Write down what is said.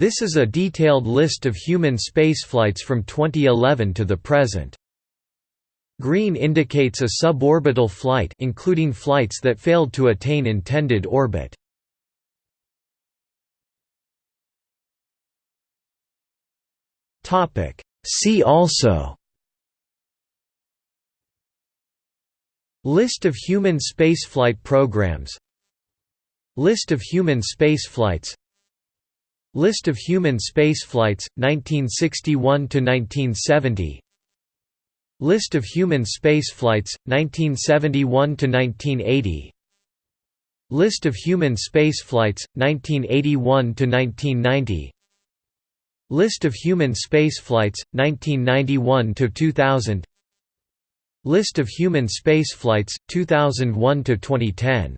This is a detailed list of human spaceflights from 2011 to the present. Green indicates a suborbital flight including flights that failed to attain intended orbit. See also List of human spaceflight programs List of human spaceflights List of human spaceflights, 1961–1970 List of human spaceflights, 1971–1980 List of human spaceflights, 1981–1990 List of human spaceflights, 1991–2000 List of human spaceflights, 2001–2010